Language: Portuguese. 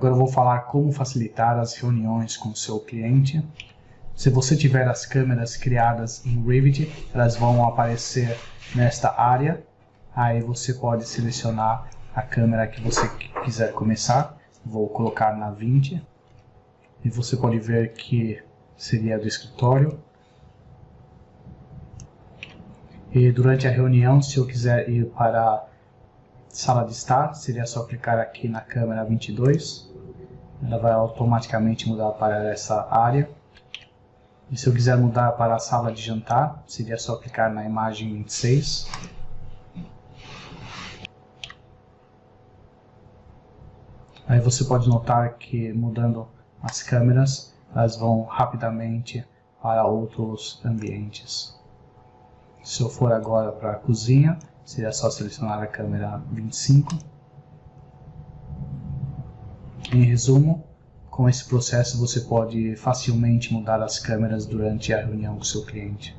vou falar como facilitar as reuniões com o seu cliente. Se você tiver as câmeras criadas em Revit, elas vão aparecer nesta área. Aí você pode selecionar a câmera que você quiser começar. Vou colocar na 20. E você pode ver que seria do escritório. E durante a reunião, se eu quiser ir para sala de estar, seria só clicar aqui na câmera 22. Ela vai automaticamente mudar para essa área. E se eu quiser mudar para a sala de jantar, seria só clicar na imagem 26. Aí você pode notar que mudando as câmeras, elas vão rapidamente para outros ambientes. Se eu for agora para a cozinha, seria só selecionar a câmera 25. Em resumo, com esse processo você pode facilmente mudar as câmeras durante a reunião com seu cliente.